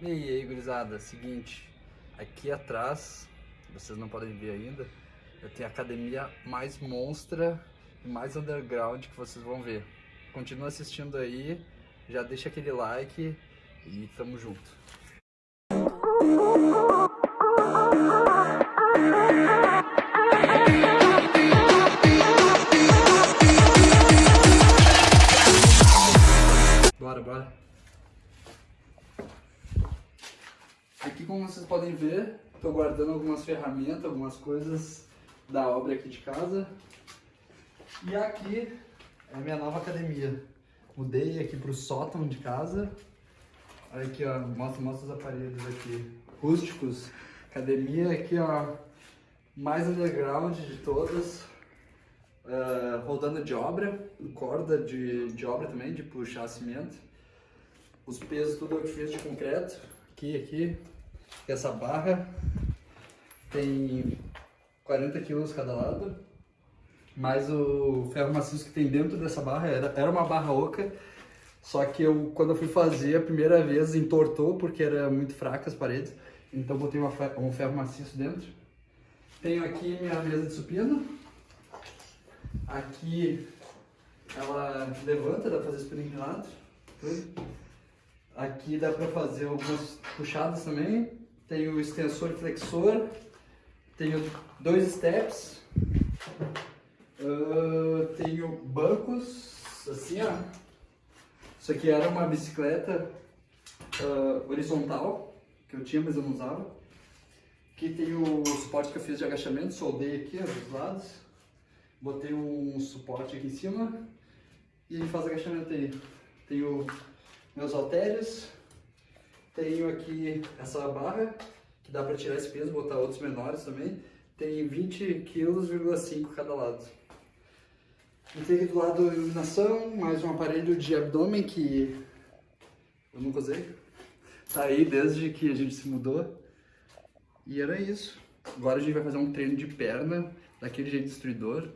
E aí, gurizada, seguinte, aqui atrás, vocês não podem ver ainda, eu tenho a academia mais monstra e mais underground que vocês vão ver. Continua assistindo aí, já deixa aquele like e tamo junto. Como vocês podem ver, estou guardando algumas ferramentas, algumas coisas da obra aqui de casa. E aqui é a minha nova academia. Mudei aqui para o sótão de casa. Olha aqui, ó, mostra, mostra os aparelhos aqui, rústicos. Academia aqui, ó, mais underground de todas. Uh, rodando de obra, corda de, de obra também, de puxar cimento. Os pesos tudo eu fiz de concreto aqui, aqui. Essa barra tem 40 quilos cada lado, mais o ferro maciço que tem dentro dessa barra, era, era uma barra oca, só que eu, quando eu fui fazer a primeira vez, entortou porque era muito fraca as paredes, então botei uma, um ferro maciço dentro. Tenho aqui minha mesa de supino, aqui ela levanta, dá pra fazer supino inclinado. Aqui dá para fazer algumas puxadas também. Tem o extensor e flexor. Tenho dois steps. Uh, tenho bancos, assim ó. Isso aqui era uma bicicleta uh, horizontal, que eu tinha, mas eu não usava. Aqui tem o suporte que eu fiz de agachamento, soldei aqui ó, dos lados. Botei um suporte aqui em cima e faz agachamento aí. Tem o meus halteres. Tenho aqui essa barra, que dá para tirar esse peso, botar outros menores também. Tem 20 kg,5 cada lado. E tem do lado iluminação, mais um aparelho de abdômen que eu nunca usei. Tá aí desde que a gente se mudou. E era isso. Agora a gente vai fazer um treino de perna, daquele jeito destruidor.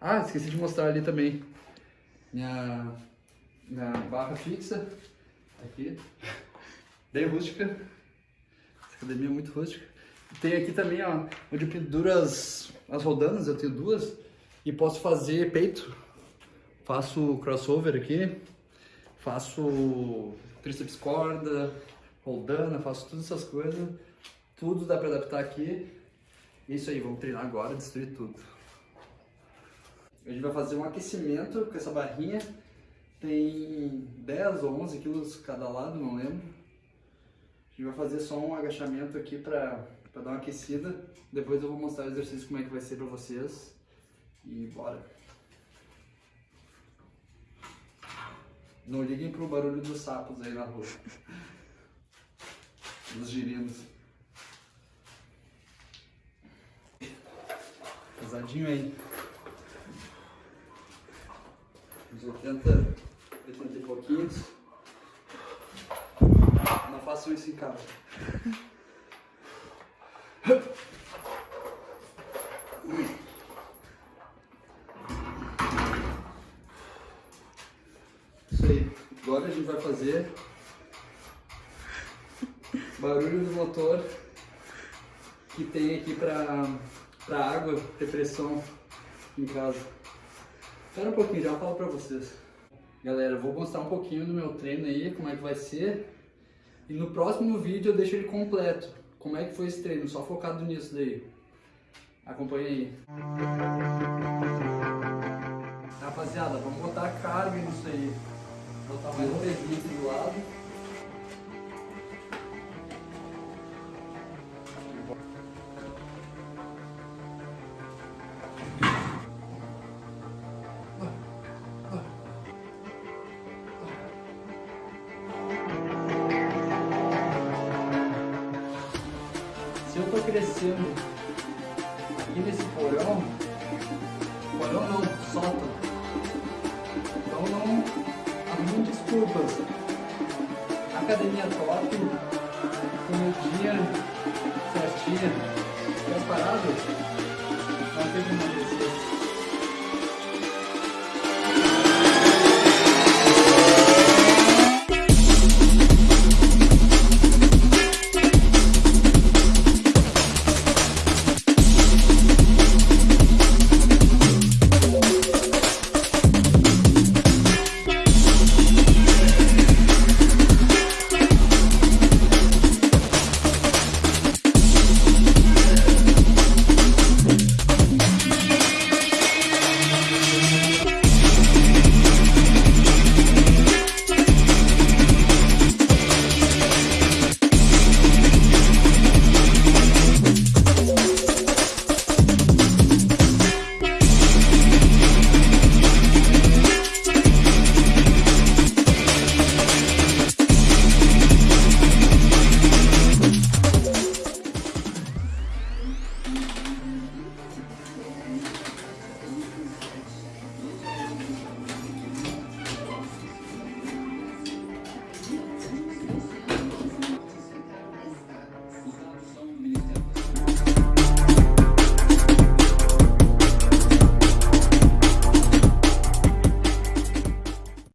Ah, esqueci de mostrar ali também. Minha, minha barra fixa aqui, bem rústica. Essa academia é muito rústica. Tem aqui também, ó, onde eu penduro as, as rodanas, eu tenho duas, e posso fazer peito. Faço crossover aqui, faço tríceps corda, rodana, faço todas essas coisas. Tudo dá pra adaptar aqui. Isso aí, vamos treinar agora, destruir tudo. A gente vai fazer um aquecimento com essa barrinha tem 10 ou 11 quilos cada lado, não lembro. A gente vai fazer só um agachamento aqui para dar uma aquecida. Depois eu vou mostrar o exercício como é que vai ser para vocês. E bora! Não liguem pro barulho dos sapos aí na rua. Dos girinos. Pesadinho aí. Uns 80 80 e pouquinhos. Isso em casa. Isso aí. Agora a gente vai fazer barulho do motor que tem aqui para para água ter pressão em casa. Espera um pouquinho, já falo para vocês. Galera, vou mostrar um pouquinho do meu treino aí, como é que vai ser. E no próximo vídeo eu deixo ele completo. Como é que foi esse treino, só focado nisso daí. Acompanhe aí. Rapaziada, vamos botar carga nisso aí. Vou botar mais um pezinho aqui do lado. Crescendo aqui nesse porão, porão não, sótão. Então não arrume desculpas. Academia top, comidinha certinha, que emagrecer.